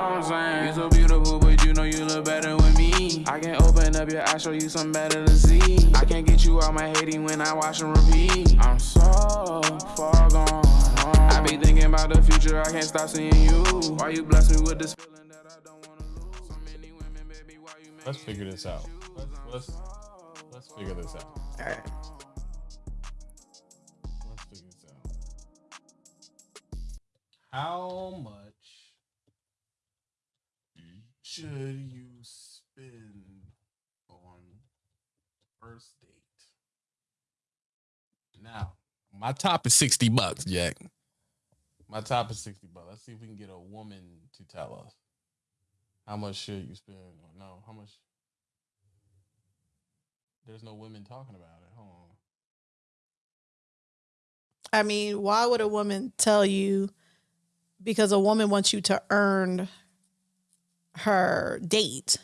I'm saying? You so beautiful, but you know you look better with me. I can open up your eyes, show you something better to see. I can't get you out my hating when I watch and repeat. I'm so far gone. I be thinking about the future, I can't stop seeing you. Why you bless me with this feeling that I don't wanna lose? So many women, baby, why you Let's figure this out. Let's let's let's figure this out. All right. Let's figure this out. How much should you spend on first date? Now, my top is 60 bucks, Jack. My top is 60 bucks. Let's see if we can get a woman to tell us. How much should you spend? on no, how much? There's no women talking about it. Hold on. I mean, why would a woman tell you? Because a woman wants you to earn her date.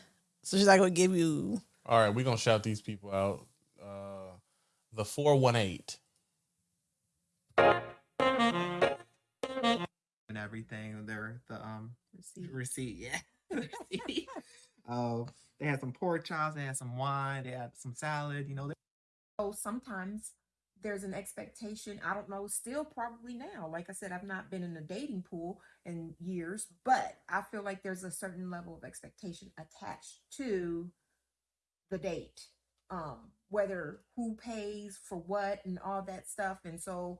So she's not going to give you. All right, we're gonna shout these people out. Uh the 418. and everything. Their the um Receipt. receipt, yeah. Receipt. uh, they had some pork chops, they had some wine, they had some salad. You know, they, So sometimes there's an expectation. I don't know, still probably now. Like I said, I've not been in a dating pool in years, but I feel like there's a certain level of expectation attached to the date. Um, whether who pays for what and all that stuff. And so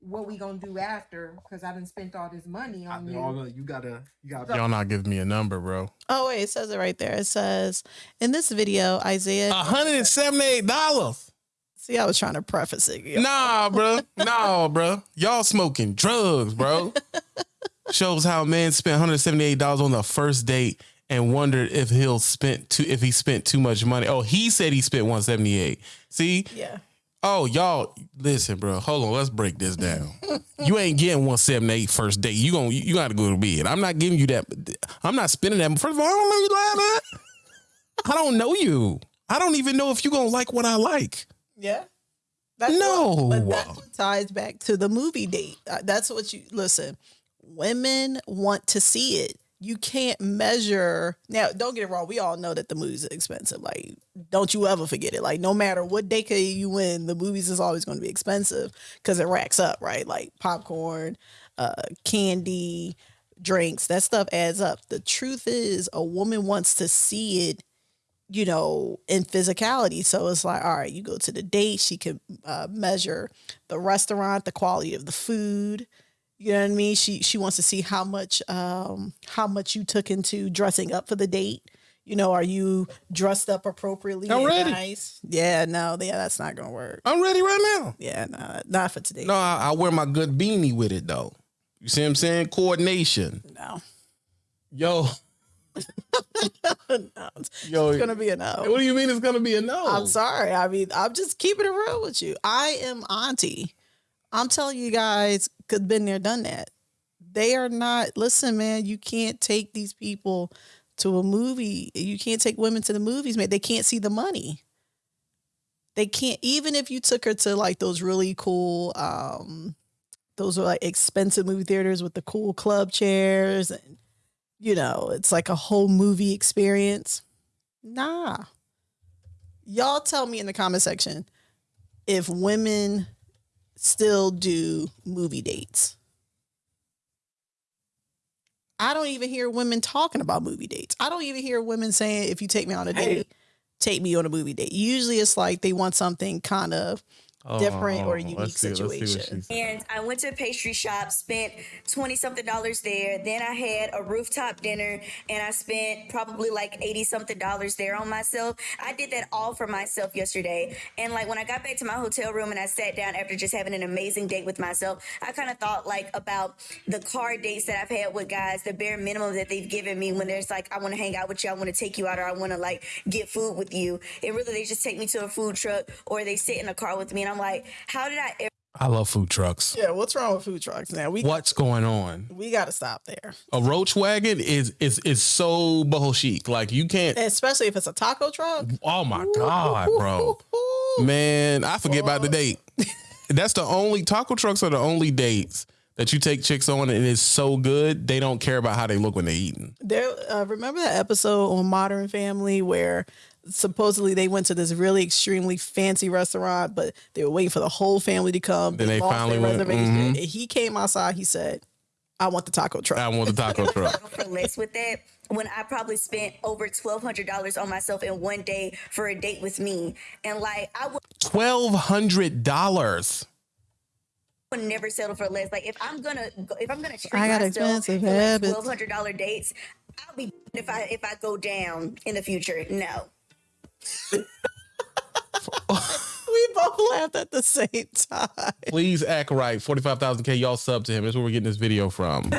what we gonna do after? Because I didn't spent all this money on they're you. all you gotta, you gotta. Y'all not give me a number, bro. Oh, wait, it says it right there. It says, in this video, Isaiah. $178. See, I was trying to preface it. Nah, bro. Nah, bro. Y'all smoking drugs, bro. Shows how a man spent $178 on the first date and wondered if he'll spent too if he spent too much money. Oh, he said he spent 178. See? Yeah. Oh, y'all listen, bro. Hold on, let's break this down. you ain't getting 178 first date. You going you got to go to bed. I'm not giving you that. I'm not spending that. First of all, I don't know you like that. I don't know you. I don't even know if you gonna like what I like. Yeah. That's No. What, but that ties back to the movie date. Uh, That's what you listen. Women want to see it. You can't measure. Now, don't get it wrong. We all know that the movies are expensive. Like, don't you ever forget it. Like, no matter what decade you win, the movies is always going to be expensive because it racks up, right? Like popcorn, uh, candy, drinks. That stuff adds up. The truth is, a woman wants to see it you know, in physicality. So it's like, all right, you go to the date, she can uh, measure the restaurant, the quality of the food. You know what I mean? She she wants to see how much um how much you took into dressing up for the date. You know, are you dressed up appropriately? I'm ready. Nice? Yeah, no, yeah, that's not gonna work. I'm ready right now. Yeah, no, not for today. No, I, I wear my good beanie with it though. You see what I'm saying? Coordination. no, Yo, no. It's yo. gonna be a no. what do you mean it's gonna be a no? I'm sorry. I mean, I'm just keeping it real with you. I am auntie. I'm telling you guys, could been there, done that. They are not. Listen, man, you can't take these people to a movie. You can't take women to the movies, man. They can't see the money. They can't. Even if you took her to like those really cool, um, those are like expensive movie theaters with the cool club chairs, and you know, it's like a whole movie experience. Nah y'all tell me in the comment section if women still do movie dates. I don't even hear women talking about movie dates. I don't even hear women saying, if you take me on a date, take me on a movie date. Usually it's like they want something kind of different or oh, unique let's see- let's see what situation. And I went to a pastry shop, spent 20 something dollars there. Then I had a rooftop dinner and I spent probably like 80 something dollars there on myself. I did that all for myself yesterday. And like when I got back to my hotel room and I sat down after just having an amazing date with myself, I kind of thought like about the car dates that I've had with guys, the bare minimum that they've given me when there's like, I want to hang out with you, I want to take you out, or I want to like get food with you. And really, they just take me to a food truck or they sit in a car with me. And I'm like, how did I ever? I love food trucks. Yeah, what's wrong with food trucks now? We What's going on? we got to stop there, A roach wagon is is is so boho chic. Like you can't. especially if it's a taco truck. Oh my god, bro. Man, I forget about the date. That's the only taco trucks are the only dates that you take chicks on and it's so good they don't care about how they look when they're eating. There, uh, remember that episode on Modern Family where supposedly they went to this really extremely fancy restaurant, but they were waiting for the whole family to come. Then they lost finally their went, reservation. mhm. And he came outside. He said, "I want the taco truck." I want the taco truck. for less with that when I probably spent over twelve hundred dollars on myself in one day for a date with me, and like I would Twelve hundred dollars. would never settle for less. Like if I'm gonna go, if I'm gonna treat I got myself expensive like twelve hundred dollar dates, I'll be if I if I go down in the future. No, we both laughed at the same time. Please act right. Forty five thousand k. Y'all sub to him. That's where we're getting this video from.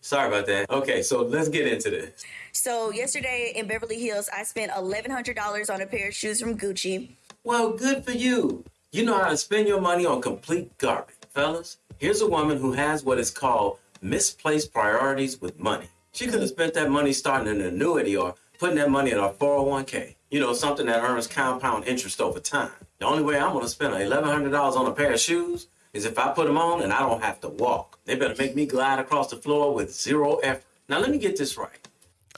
Sorry about that. Okay, so let's get into this. so yesterday in Beverly Hills, I spent eleven hundred dollars on a pair of shoes from Gucci. Well, good for you. You know how to spend your money on complete garbage. Fellas, here's a woman who has what is called misplaced priorities with money. She could have spent that money starting an annuity or putting that money in a 401k. You know, something that earns compound interest over time. The only way I'm going to spend $1,100 on a pair of shoes is if I put them on and I don't have to walk. They better make me glide across the floor with zero effort. Now, let me get this right.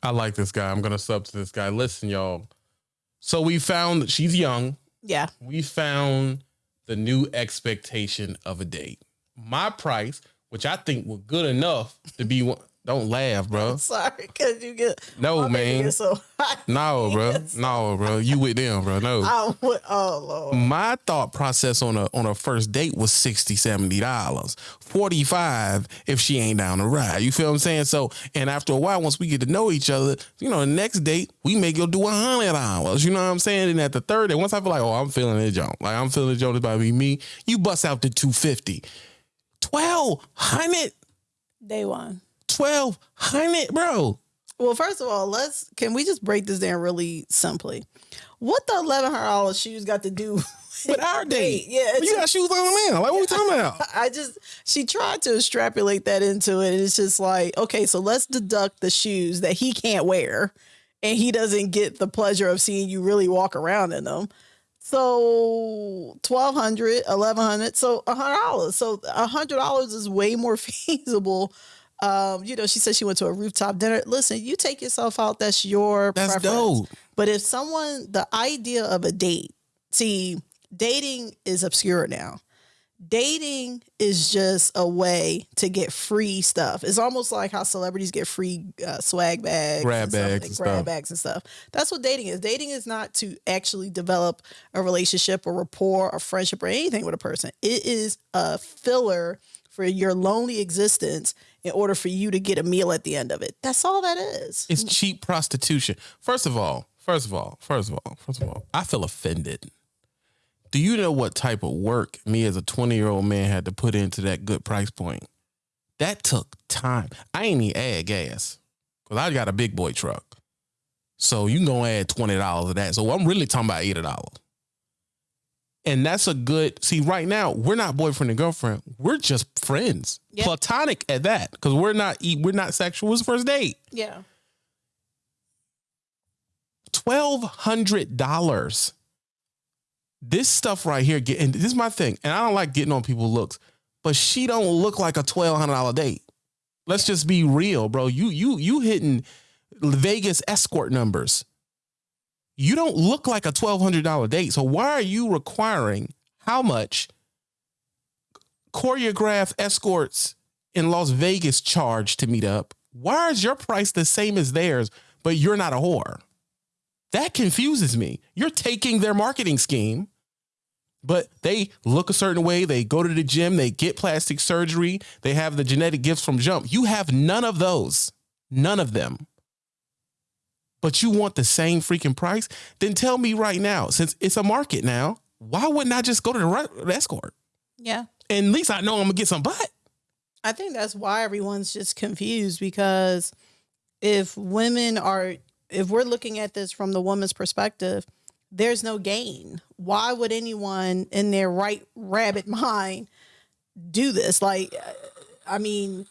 I like this guy. I'm gonna sub to this guy. Listen, y'all. So we found that she's young. Yeah, We found the new expectation of a date. My price, which I think was good enough to be one. Don't laugh, bro. sorry, because you get No, man. gets So hot. No, bro. No, bro. You with them, bro. No. I would, oh lord. My thought process on a on a first date was 60 70 dollars 45 if she ain't down to ride you feel what i'm saying so and after a while once we get to know each other you know the next date we may go do a hundred dollars you know what i'm saying and at the third day once i feel like oh i'm feeling it jump like i'm feeling it jump it's about to be me you bust out the 250 1200 Day one. 1200 bro Well, first of all, let's can we just break this down really simply? What the eleven hundred dollars shoes got to do with our date Yeah, you got shoes on now like what we talking about I just she tried to extrapolate that into it. And it's just like, okay, so let's deduct the shoes that he can't wear and he doesn't get the pleasure of seeing you really walk around in them. So twelve hundred, eleven hundred, so a hundred dollars. So a hundred dollars is way more feasible. Um, you know, she said she went to a rooftop dinner. Listen, you take yourself out, that's your That's preference. dope. But if someone, the idea of a date, see, dating is obscure now. Dating is just a way to get free stuff. It's almost like how celebrities get free uh, swag bags, Grab and stuff, bags like and grab stuff. bags and stuff. That's what dating is. Dating is not to actually develop a relationship, a rapport, a friendship, or anything with a person. It is a filler for your lonely existence in order for you to get a meal at the end of it. That's all that is. It's cheap prostitution. First of all, first of all, first of all, first of all, I feel offended. Do you know what type of work me as a 20 year old man had to put into that good price point? That took time. I ain't even add gas because I got a big boy truck. So you can go add $20 of that. So I'm really talking about $80. And that's a good see right now, we're not boyfriend and girlfriend. We're just friends. Yeah. Platonic at that. Because we're not we're not sexual. It's first date. Yeah. twelve hundred dollars. This stuff right here, get, and this is my thing, and I don't like getting on people's looks, but she don't look like a twelve hundred dollar date. Let's just be real, bro. You you you hitting Vegas escort numbers. You don't look like a twelve hundred dollar date. So why are you requiring how much choreographed escorts in Las Vegas charge to meet up? Why is your price the same as theirs, but you're not a whore? That confuses me. You're taking their marketing scheme, but they look a certain way. They go to the gym, they get plastic surgery, they have the genetic gifts from jump. You have none of those, none of them. But you want the same freaking price? Then tell me right now, since it's a market now, why wouldn't I just go to the escort? Yeah. And at least I know I'm gonna get some butt. I think that's why everyone's just confused because if women are, if we're looking at this from the woman's perspective, there's no gain. Why would anyone in their right rabbit mind do this? Like, I mean,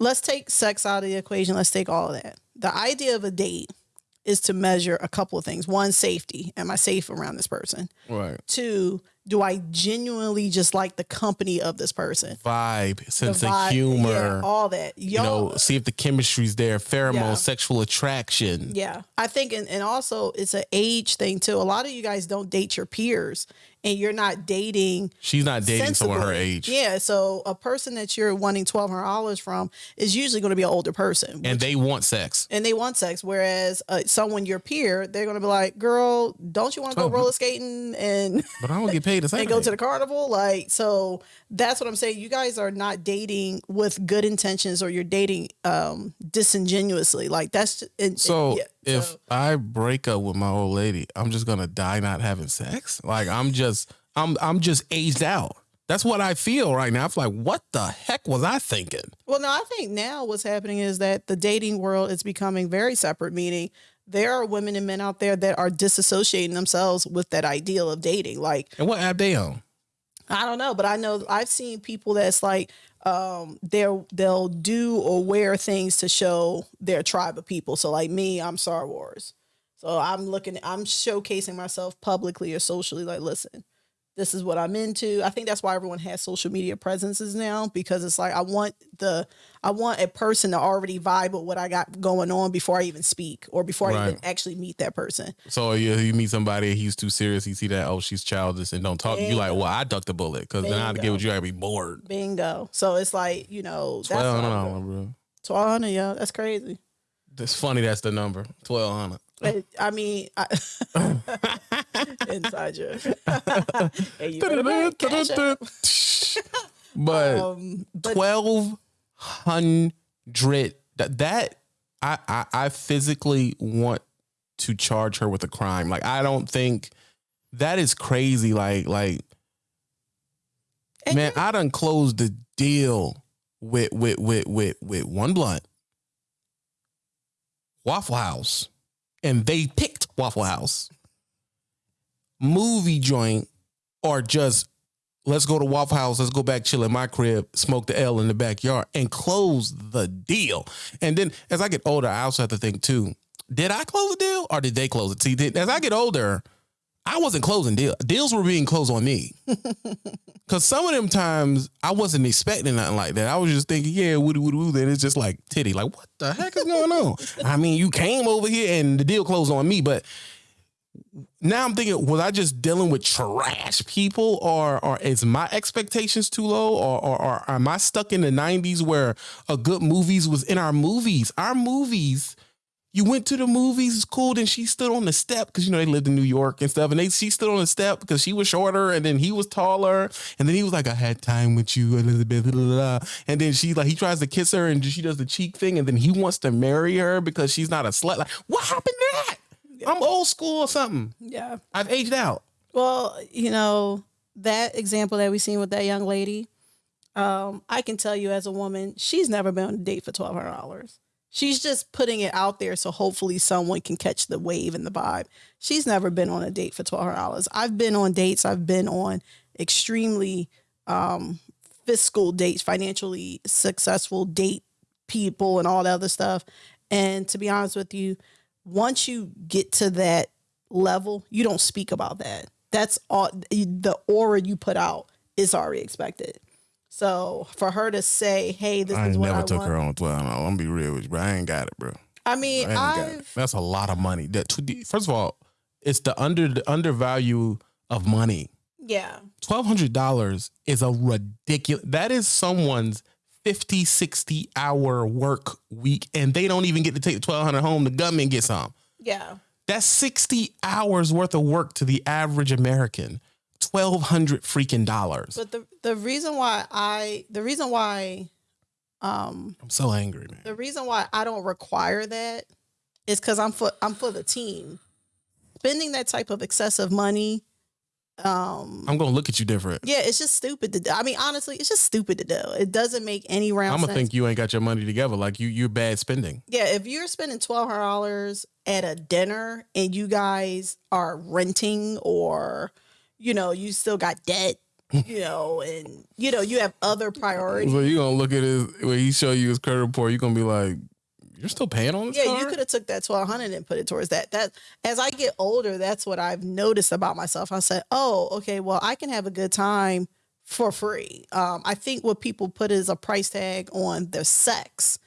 let's take sex out of the equation. Let's take all of that. The idea of a date is to measure a couple of things. One, safety. Am I safe around this person? Right. Two, do I genuinely just like the company of this person? Vibe, sense vibe, of humor. yeah, all that. you know, see if the chemistry's there, pheromone, Yeah. sexual attraction. Yeah, I think, and, and also it's an age thing too. A lot of you guys don't date your peers, and you're not dating. She's not dating someone her age. Yeah, so a person that you're wanting twelve hundred dollars from is usually going to be an older person, And they want sex. and they want sex. Whereas uh, someone your peer, they're going to be like, "Girl, don't you want to go 12. roller skating and But I don't get paid same. and go to the carnival?" Like, so that's what I'm saying. You guys are not dating with good intentions, or you're dating um disingenuously. Like that's and, So yeah, if so- I break up with my old lady, I'm just gonna die not having sex. Like I'm just I'm I'm just aged out. That's what I feel right now. I'm like, what the heck was I thinking? Well, no, I think now what's happening is that the dating world is becoming very separate, meaning there are women and men out there that are disassociating themselves with that ideal of dating. Like, And what app they on? I don't know, but I know I've seen people that's like um they'll they'll do or wear things to show their tribe of people. So like me, I'm Star Wars. So I'm looking I'm showcasing myself publicly or socially like listen, this is what I'm into. I think that's why everyone has social media presences now because it's like I want the I want a person to already vibe with what I got going on before I even speak or before I even actually meet that person. So you, you meet somebody, he's too serious. You see that, oh, she's childish and don't talk. You like, well, I ducked the bullet because then I'd get with you. I'd be bored. Bingo. So it's like, you know, that's Twelve hundred bro. Twelve hundred, yeah, that's crazy. It's funny that's the number. Twelve hundred. I, I mean, I, inside you better back, cash app. but Um, but twelve hundred that that I, I I physically want to charge her with a crime. Like I don't think that is crazy. Like like And man, I done closed the deal with with with with with one blunt. Waffle House. And they picked Waffle House. Movie joint or just let's go to Waffle House, let's go back chill in my crib, smoke the L in the backyard, and close the deal. And then as I get older, I also have to think too, did I close the deal or did they close it? See, did- as I get older, I wasn't closing deals. Deals were being closed on me. Cause some of them times I wasn't expecting nothing like that. I was just thinking, yeah, woody woody woo. Then it's just like titty. Like, what the heck is going on? I mean, you came over here and the deal closed on me, but now I'm thinking, was I just dealing with trash people, or or is my expectations too low, or or, or am I stuck in the '90s where a good movies was in our movies? Our movies, you went to the movies, it's cool. Then she stood on the step because you know they lived in New York and stuff, and they she stood on the step because she was shorter, and then he was taller, and then he was like, "I had time with you, Elizabeth," blah, blah, blah. and then she like he tries to kiss her, and she does the cheek thing, and then he wants to marry her because she's not a slut. Like, what happened to that? I'm old school or something. yeah. I've aged out. Well, you know, that example that we seen with that young lady, um, I can tell you as a woman, she's never been on a date for twelve hundred dollars. She's just putting it out there so hopefully someone can catch the wave and the vibe. She's never been on a date for twelve hundred dollars. I've been on dates. I've been on extremely um, fiscal dates, financially successful date people, and all that other stuff. And to be honest with you, once you get to that level, you don't speak about that. That's all the aura you put out is already expected. So for her to say, "Hey, this I is what never I never took her on 12. I'm gonna be real with you, bro. I ain't got it, bro. I I mean. I've That's a lot of money. That first of all, it's the under the undervalue of money. yeah, Twelve hundred dollars is a ridiculous. That is someone's 50, 60 hour work week, and they don't even get to take the twelve hundred home. The government gets some. yeah, That's sixty hours worth of work to the average American. Twelve hundred freaking dollars. but the the reason why I the reason why um I'm so angry, man. the reason why I don't require that is because I'm for I'm for the team. Spending that type of excessive money, um, I'm gonna look at you different. yeah, it's just stupid to do. I mean, honestly, it's just stupid to do. It doesn't make any round I'm gonna sense. think you ain't got your money together. Like you, you're bad spending. Yeah, if you're spending twelve hundred dollars at a dinner and you guys are renting or you know, you still got debt, you know, and you know, you have other priorities. So you gonna look at his when he show you his credit report, you are gonna be like, You're still paying on this Yeah, card? you could have took that twelve hundred and put it towards that. That as I get older, that's what I've noticed about myself. I said, "Oh, okay, well, I can have a good time for free." Um, I think what people put is a price tag on their sex,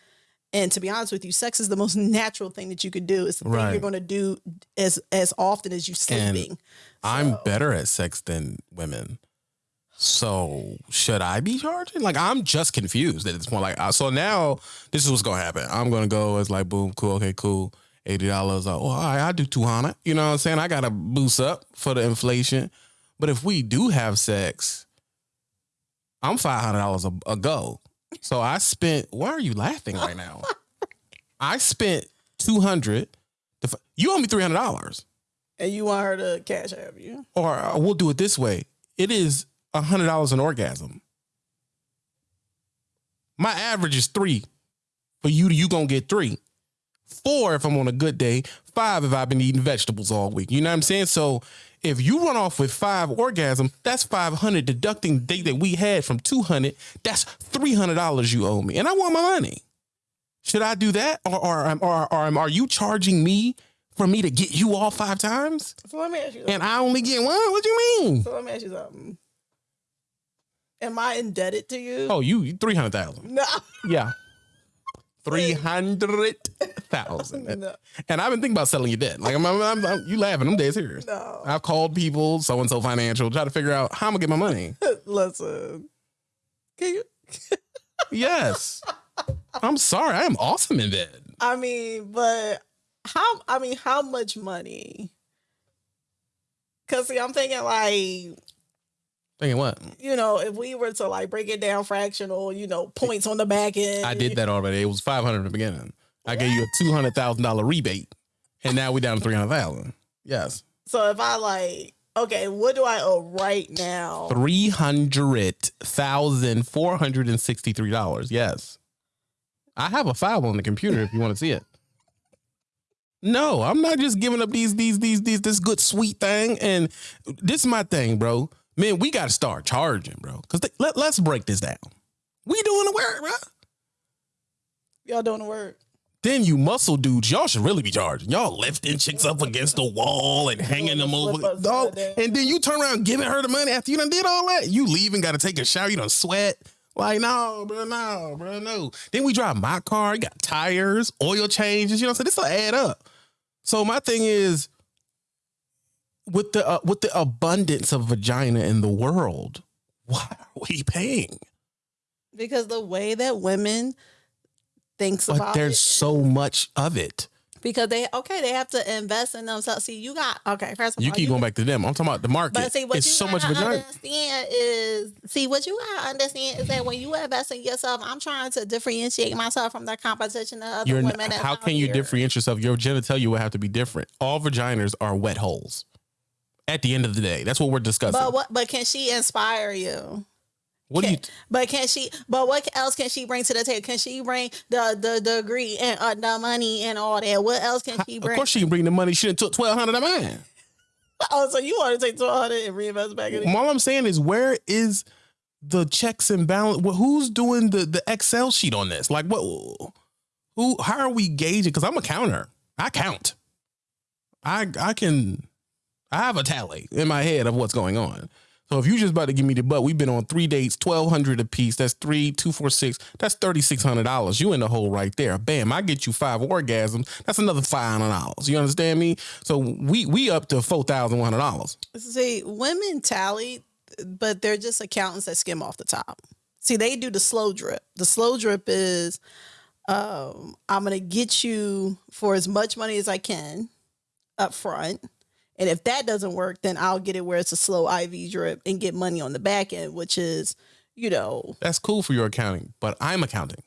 and to be honest with you, sex is the most natural thing that you could do. It's the thing you're going to do as as often as you sleeping. I'm better at sex than women. So should I be charging? Like I'm just confused at this point. Like so now this is what's gonna happen. I'm gonna go as like boom, cool, okay, cool. Eighty dollars. Oh, all right, I do two hundred. You know what I'm saying? I gotta boost up for the inflation. But if we do have sex, I'm five hundred dollars a a go. So I spent. Why are you laughing right now? I spent two hundred. You owe me three hundred dollars and you want her to cash out you. or uh, we'll do it this way. It is a hundred dollars an orgasm. My average is three. For you, you gonna get three. Four if I'm on a good day. Five if I've been eating vegetables all week. You know what I'm saying? So if you run off with five orgasms, that's five hundred. Deducting the day that we had from two hundred, that's three hundred dollars you owe me, and I want my money. Should I do that, or or, or, or, are you charging me for me to get you all five times? So let me ask you. Something. and I only get one. What do you mean? So let me ask you something. Am I indebted to you? Oh, you three hundred thousand. no, Yeah, three hundred thousand. no, And I've been thinking about selling your debt. Like I'm, I'm, I'm, I'm- you laughing? I'm dead serious. no. I've called people, so and so financial, try to figure out how I'm gonna get my money. Listen, can you? Yes, I'm sorry. I am awesome in bed. I mean, but how? I mean, how much money? Cause see, I'm thinking like Thinking what? you know, if we were to like break it down fractional, you know, points on the back end. I did that already. It was five hundred in the beginning. I gave you a two hundred thousand dollar rebate, and now we're down to three hundred thousand. Yes, So if I like, okay, what do I owe right now? three hundred thousand four hundred and sixty three dollars. Yes, I have a file on the computer if you want to see it. No, I'm not just giving up these these these these this good sweet thing. And this is my thing, bro. Man, we got to start charging, bro. Because let let's break this down. We doing the work, bro. Y'all doing the work? Then you muscle dudes, y'all should really be charging. Y'all lifting chicks up against the wall and hanging them over. Dog, and then you turn around giving her the money after you done did all that. You leave and got to take a shower. You done sweat. Like, no, bro, no, bro, no. Then we drive my car. You got tires, oil changes. You know what I'm saying? This will add up. So my thing is, with the uh, with the abundance of vagina in the world, why are we paying? Because the way that women thinks But about there's it so much of it. because they okay they have to invest in themselves. See, you got okay. First of You all, keep going back to them. I'm talking about the market. But see, what it's you so much vagina. understand is, see, what you gotta understand is that when you invest in yourself, I'm trying to differentiate myself from the competition of other You're women. how can you here. differentiate yourself? Your genitalia would have to be different. All vaginas are wet holes. At the end of the day, that's what we're discussing. But what? But can she inspire you? what do you? But can she? But what else can she bring to the table? Can she bring the the degree and uh, the money and all that? What else can she bring? Of course, she can bring the money. She done took twelve hundred of mine. Oh, so you want to take two hundred and reinvest back in it? All I'm saying is, where is the checks and balance? Well, who's doing the the Excel sheet on this? Like, what? Who? How are we gauging? Because I'm a counter. I count. I I can. I have a tally in my head of what's going on. So if you just about to give me the butt, we've been on three dates, twelve hundred a piece. That's three, two, four, six. That's thirty six hundred dollars. You in the hole right there. Bam! I get you five orgasms. That's another five hundred dollars. You understand me? So we we up to four thousand one hundred dollars. See, women tally, but they're just accountants that skim off the top. See, they do the slow drip. The slow drip is um, I'm going to get you for as much money as I can up front. And if that doesn't work, then I'll get it where it's a slow IV drip and get money on the back end, which is, you know, That's cool for your accounting, but I'm accounting.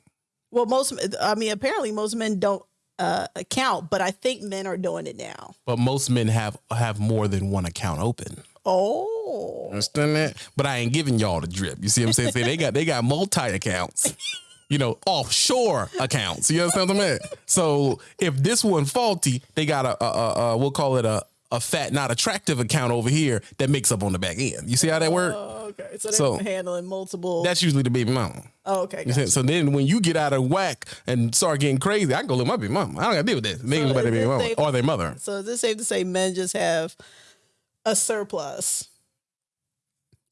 well, most, I mean, apparently most men don't uh, account, but I think men are doing it now. But most men have have more than one account open. Oh, Understand that? But I ain't giving y'all the drip. You see what I'm saying? Say they got they got multi accounts. You know, offshore accounts. You understand what I'm saying? So if this one faulty, they got a, a, a, a we'll call it a a fat, not attractive account over here that makes up on the back end. You see how that works? Oh, okay. So they're So- handling multiple. That's usually the baby mama. oh, okay. Gotcha. So then when you get out of whack and start getting crazy, I can go with my baby mama. I don't gotta deal with that. They So can go back to is baby mama or their mother. So is it safe to say men just have a surplus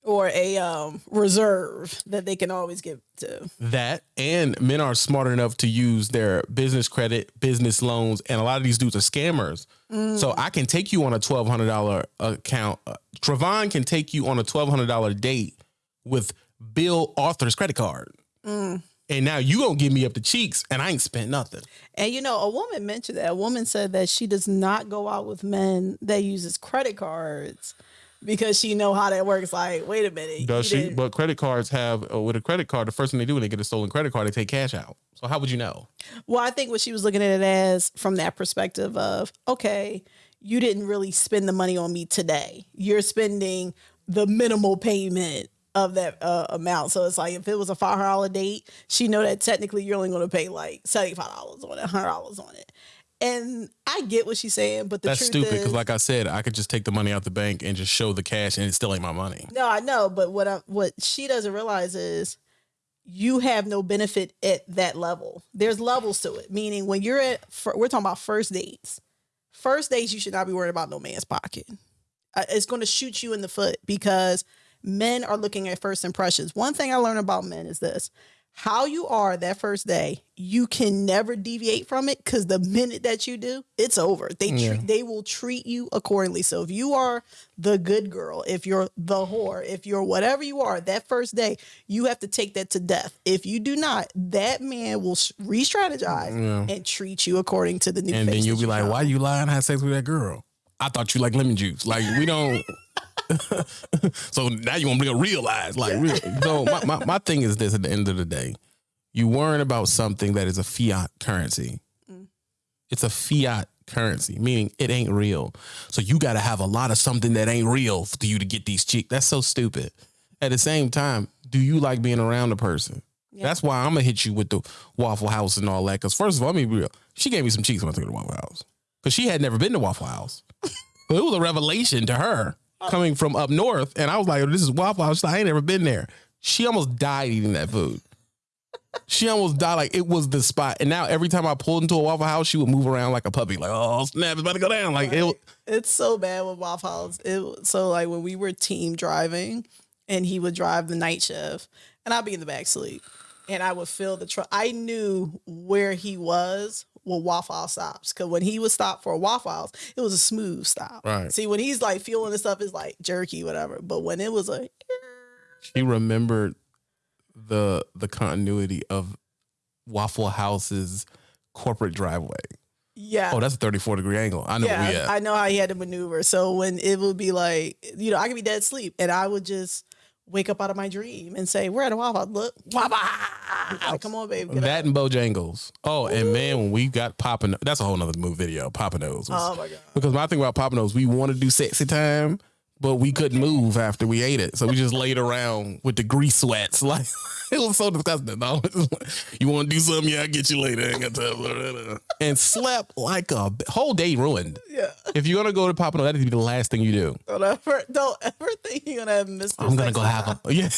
or a um, reserve that they can always give to? That and men are smart enough to use their business credit, business loans, and a lot of these dudes are scammers. So I can take you on a twelve hundred dollar account. Uh, Travon can take you on a twelve hundred dollar date with Bill Arthur's credit card, and now you gonna give me up the cheeks, and I ain't spent nothing. And you know, a woman mentioned that. A woman said that she does not go out with men that uses credit cards because she know how that works. Like, wait a minute, Does she? didn't- But credit cards have uh, with a credit card. The first thing they do when they get a stolen credit card, they take cash out. So how would you know? Well, I think what she was looking at it as from that perspective of, okay, you didn't really spend the money on me today. You're spending the minimal payment of that uh, amount. So it's like if it was a five hundred dollar date, she know that technically you're only going to pay like seventy five dollars on it, hundred dollars on it. And I get what she's saying, but the That's truth stupid because, like I said, I could just take the money out the bank and just show the cash, and it still ain't my money. No, I know, but what I, what she doesn't realize is you have no benefit at that level. There's levels to it. Meaning, when you're at, we're talking about first dates. First dates, you should not be worried about no man's pocket. Uh, it's going to shoot you in the foot because men are looking at first impressions. One thing I learned about men is this: how you are that first day, you can never deviate from it because the minute that you do, it's over. They Yeah. treat, they will treat you accordingly. So if you are the good girl, if you're the whore, if you're whatever you are, that first day, you have to take that to death. If you do not, that man will re-strategize Yeah. and treat you according to the new. and then you'll be you like, found. "Why you lying? I had sex with that girl. I thought you like lemon juice. Like we don't." so now you want to realize, like, real. So my, my my thing is this: at the end of the day, you worrying about something that is a fiat currency. Mm. It's a fiat currency, meaning it ain't real. So you got to have a lot of something that ain't real for you to get these chicks. That's so stupid. At the same time, do you like being around a person? That's why I'm gonna hit you with the Waffle House and all that. Because first of all, let me be real. She gave me some cheeks when I took her to Waffle House because she had never been to Waffle House. So it was a revelation to her coming from up north, and I was like, "This is Waffle House." Like, I ain't never been there. She almost died eating that food. She almost died. Like it was the spot. And now every time I pulled into a Waffle House, she would move around like a puppy. Like, oh snap, it's about to go down. Like it. It's so bad with Waffle House. It so like when we were team driving, and he would drive the night shift, and I'd be in the back sleep, and I would feel the truck. I knew where he was when Waffle stops, because when he would stop for waffles it was a smooth stop. Right. See, when he's like fueling and stuff, it's like jerky, whatever. But when it was a She remembered the the continuity of Waffle House's corporate driveway. yeah. Oh, that's a 34 degree angle. I know yeah. I know how he had to maneuver. So when it would be like, you know, I could be dead asleep, and I would just wake up out of my dream and say, "We're at a Wawa. Look, Wawa! Come on, baby. Get that up. and Bojangles. Oh, and man, when we got Papa, that's a whole nother move video. Papa Nose. was- Oh my god. Because my thing about Papa Nose, we wanted to do sexy time, but we couldn't move after we ate it, so we just laid around with the grease sweats. Like it was so disgusting. Though. you want to do something? Yeah, I will get you later. I ain't got time. And slept like a whole day ruined. Yeah. If you're gonna go to Papa Nose, that needs to be the last thing you do. Don't ever, don't ever think you're gonna have Mr. I'm gonna go have a yeah,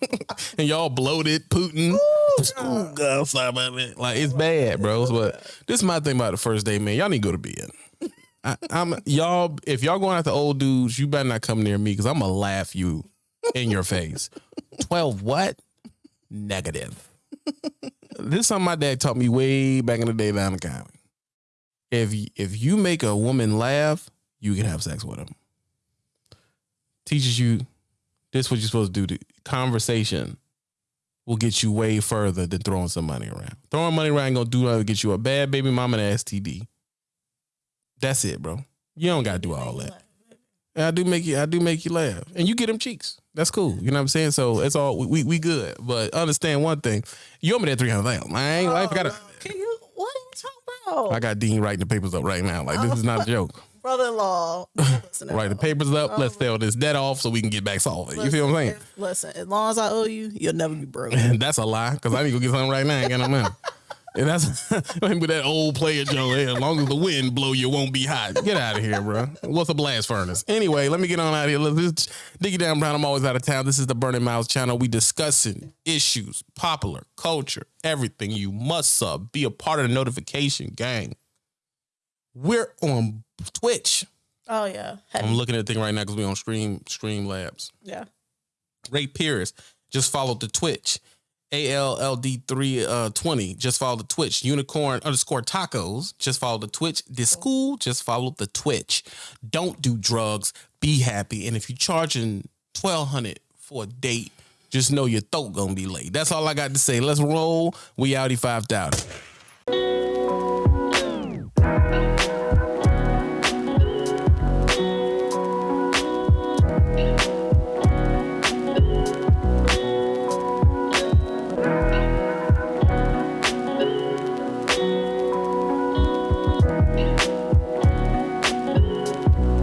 and y'all bloated, Putin. Ooh, God, sorry about that. Like it's bad, bro. But this is my thing about the first day, man. Y'all need to go to bed. I, I'm y'all. If y'all going after old dudes, you better not come near me because I'm gonna laugh you in your face. Twelve what? Negative. this is something my dad taught me way back in the day down the county. If if you make a woman laugh, you can have sex with them. Teaches you this what you're supposed to do. The conversation will get you way further than throwing some money around. Throwing money around ain't gonna do nothing get you a bad baby mama and an STD. That's it, bro. You don't gotta do all that. And I do make you I do make you laugh. And you get them cheeks. That's cool. You know what I'm saying? So it's all we we, we good. But understand one thing. You owe me that three hundred thousand. I ain't I forgot oh, Can you? What are you talking about? I got Dean writing the papers up right now. Like this is not a oh, joke. Brother-in-law. listen to Right, the papers up. Let's sell this debt off so we can get back solvent. You feel what I'm saying? Listen, Listen, as long as I owe you, you'll never be broke. That's a lie because I need to go get something right now. I ain't got no money. And that's with that old player Joe. As long as the wind blow, you won't be hot. Get out of here, bro. What's a blast furnace? Anyway, let me get on out of here. Let's dig it down, Brown. I'm always out of town. This is the Burning Miles channel. We discussing issues, popular culture, everything. You must sub. Be a part of the notification gang. We're on Twitch. Oh yeah. Heavy. I'm looking at the thing right now because we're on Stream Stream Labs. yeah. Ray Pierce just followed the Twitch. ALLD3 uh 20 just follow the Twitch. Unicorn underscore tacos just follow the Twitch. This school just follow the Twitch. Don't do drugs. Be happy. And if you're charging 1200 for a date, just know your throat gonna be late. That's all I got to say. Let's roll. We outie 5000.